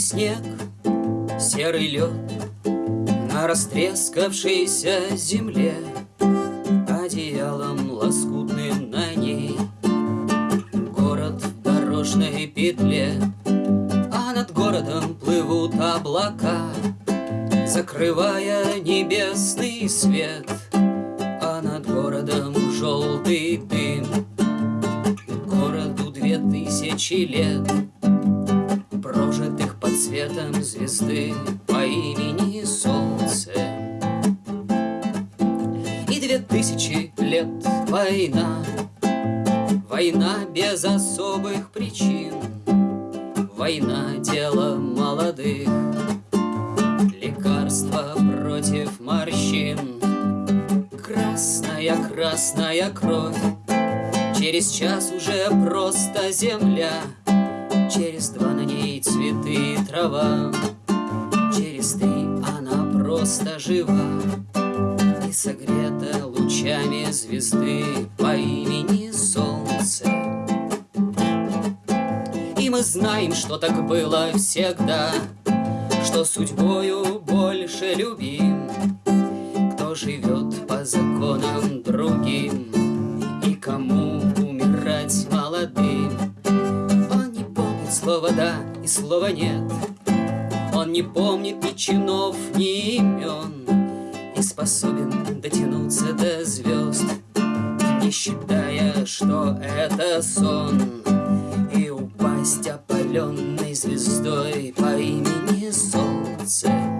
снег, серый лед На растрескавшейся земле Одеялом лоскутным на ней. Город в дорожной петле А над городом плывут облака Закрывая небесный свет. А над городом желтый дым Городу две тысячи лет светом звезды По имени Солнце. И две тысячи лет война Война без особых причин Война — дело молодых Лекарство против морщин. Красная, красная кровь Через час уже просто земля Через два на ней цветы трава. Через три она просто жива И согрета лучами звезды По имени Солнце. И мы знаем, что так было всегда Что судьбою больше любим Кто живет по законам другим И кому умирать молодым. Он не помнит слова «да» слова «нет» Он не помнит ни чинов, ни имен И способен дотянуться до звезд Не считая, что это сон. И упасть опаленной звездой По имени Солнце